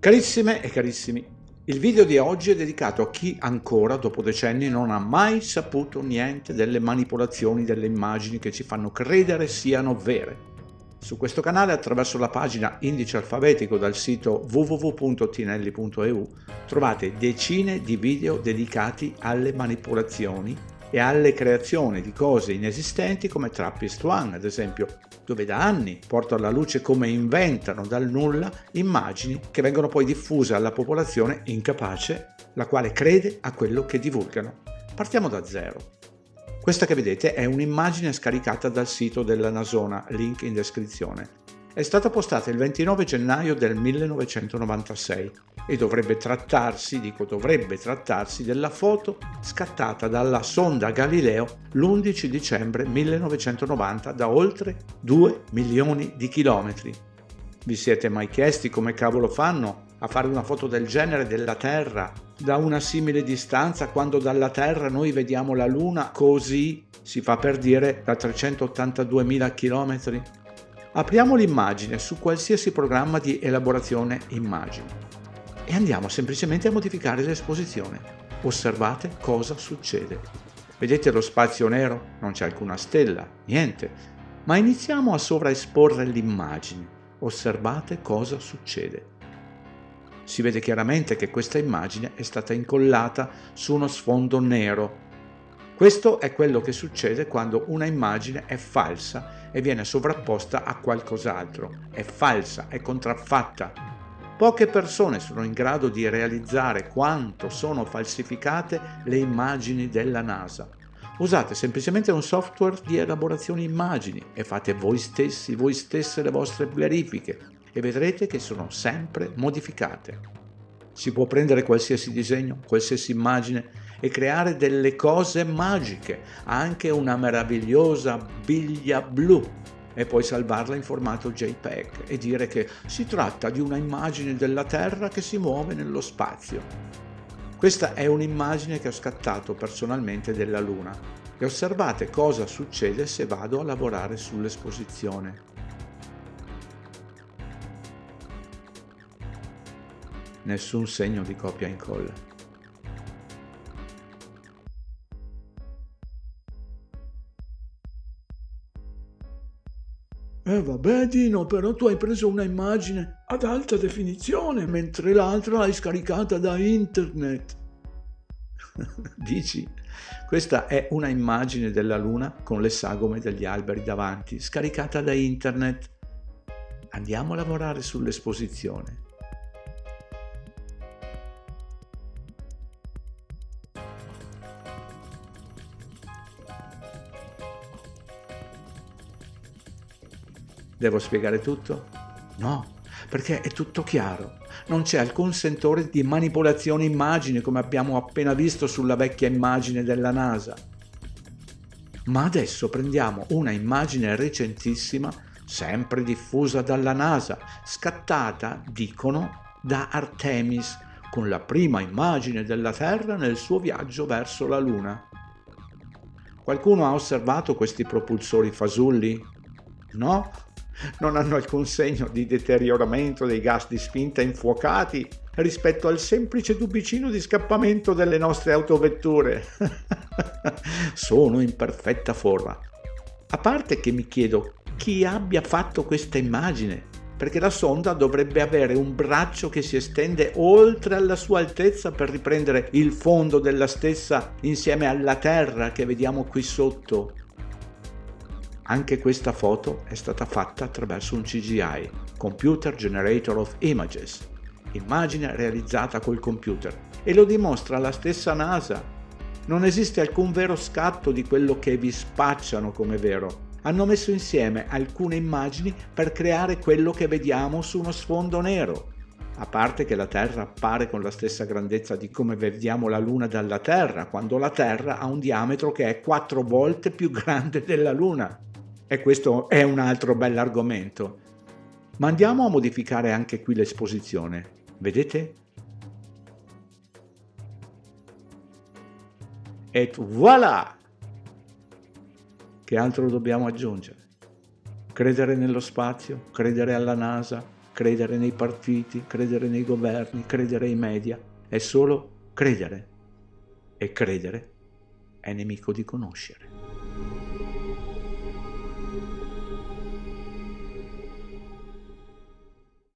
Carissime e carissimi, il video di oggi è dedicato a chi ancora, dopo decenni, non ha mai saputo niente delle manipolazioni delle immagini che ci fanno credere siano vere. Su questo canale, attraverso la pagina Indice Alfabetico dal sito www.tinelli.eu, trovate decine di video dedicati alle manipolazioni e alle creazioni di cose inesistenti come Trappist One, ad esempio, dove da anni porto alla luce come inventano dal nulla immagini che vengono poi diffuse alla popolazione incapace, la quale crede a quello che divulgano. Partiamo da zero. Questa che vedete è un'immagine scaricata dal sito della Nasona, link in descrizione. È stata postata il 29 gennaio del 1996 e dovrebbe trattarsi, dico dovrebbe trattarsi, della foto scattata dalla sonda Galileo l'11 dicembre 1990 da oltre 2 milioni di chilometri. Vi siete mai chiesti come cavolo fanno a fare una foto del genere della Terra da una simile distanza quando dalla Terra noi vediamo la Luna così, si fa per dire, da 382.000 chilometri? Apriamo l'immagine su qualsiasi programma di elaborazione immagini e andiamo semplicemente a modificare l'esposizione. Osservate cosa succede. Vedete lo spazio nero? Non c'è alcuna stella, niente. Ma iniziamo a sovraesporre l'immagine. Osservate cosa succede. Si vede chiaramente che questa immagine è stata incollata su uno sfondo nero. Questo è quello che succede quando una immagine è falsa e viene sovrapposta a qualcos'altro. È falsa, è contraffatta. Poche persone sono in grado di realizzare quanto sono falsificate le immagini della NASA. Usate semplicemente un software di elaborazione immagini e fate voi stessi, voi stesse le vostre verifiche e vedrete che sono sempre modificate. Si può prendere qualsiasi disegno, qualsiasi immagine e creare delle cose magiche, anche una meravigliosa biglia blu e poi salvarla in formato JPEG e dire che si tratta di una immagine della Terra che si muove nello spazio. Questa è un'immagine che ho scattato personalmente della Luna e osservate cosa succede se vado a lavorare sull'esposizione. Nessun segno di copia e incolla. Eh vabbè Dino, però tu hai preso una immagine ad alta definizione, mentre l'altra l'hai scaricata da internet. Dici? Questa è una immagine della luna con le sagome degli alberi davanti, scaricata da internet. Andiamo a lavorare sull'esposizione. Devo spiegare tutto? No, perché è tutto chiaro. Non c'è alcun sentore di manipolazione immagine come abbiamo appena visto sulla vecchia immagine della NASA. Ma adesso prendiamo una immagine recentissima, sempre diffusa dalla NASA, scattata, dicono, da Artemis, con la prima immagine della Terra nel suo viaggio verso la Luna. Qualcuno ha osservato questi propulsori fasulli? No? Non hanno alcun segno di deterioramento dei gas di spinta infuocati rispetto al semplice tubicino di scappamento delle nostre autovetture. Sono in perfetta forma. A parte che mi chiedo chi abbia fatto questa immagine, perché la sonda dovrebbe avere un braccio che si estende oltre alla sua altezza per riprendere il fondo della stessa insieme alla Terra che vediamo qui sotto anche questa foto è stata fatta attraverso un CGI, Computer Generator of Images, immagine realizzata col computer, e lo dimostra la stessa NASA. Non esiste alcun vero scatto di quello che vi spacciano come vero. Hanno messo insieme alcune immagini per creare quello che vediamo su uno sfondo nero. A parte che la Terra appare con la stessa grandezza di come vediamo la Luna dalla Terra, quando la Terra ha un diametro che è quattro volte più grande della Luna. E questo è un altro bell'argomento. Ma andiamo a modificare anche qui l'esposizione. Vedete? E voilà! Che altro dobbiamo aggiungere? Credere nello spazio, credere alla NASA, credere nei partiti, credere nei governi, credere ai media, è solo credere. E credere è nemico di conoscere.